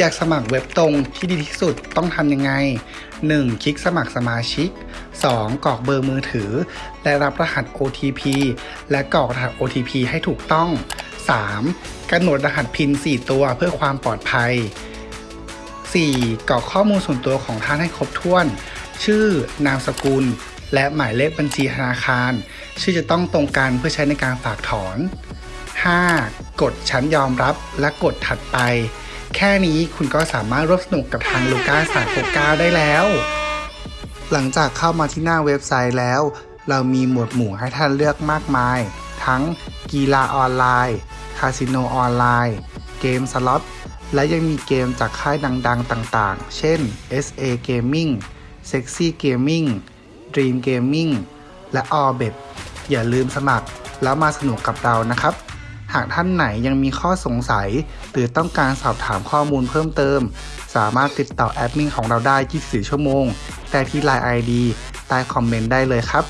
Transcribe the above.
อยากสมัครเว็บตรงที่ดีที่สุดต้องทำยังไง 1. คลิกสมัครสมาชิก 2. กรอกเบอร์มือถือ และรับรหัส OTP และกรอกรหัส OTP ให้ถูกต้อง 3. กำหนดรหัสพิน 4 ตัวเพื่อความปลอดภัย 4. กรอกข้อมูลส่วนตัวของท่านให้ครบถ้วน ชื่อนามสกุล และหมายเลขบัญชีธนาคาร ชื่อจะต้องตรงกันเพื่อใช้ในการฝากถอน 5. กดชั้นยอมรับและกดถัดไป แค่นี้คุณก็สามารถร่วมสนุกกับทางลูก้า369ได้แล้ว หลังจากเข้ามาที่หน้าเว็บไซต์แล้ว เรามีหมวดหมู่ให้ท่านเลือกมากมาย ทั้งกีฬาออนไลน์คาสิโนออนไลน์ เกมสล็อต และยังมีเกมจากค่ายดังๆต่างๆ เช่น SA Gaming Sexy Gaming Dream Gaming และ Orbit อย่าลืมสมัครแล้วมาสนุกกับเรานะครับ หากท่านไหนยังมีข้อสงสัย หรือต้องการสอบถามข้อมูลเพิ่มเติม สามารถติดต่อแอดมินของเราได้ 24 ชั่วโมง แต่ที่ Line ID ใต้คอมเมนต์ได้เลยครับ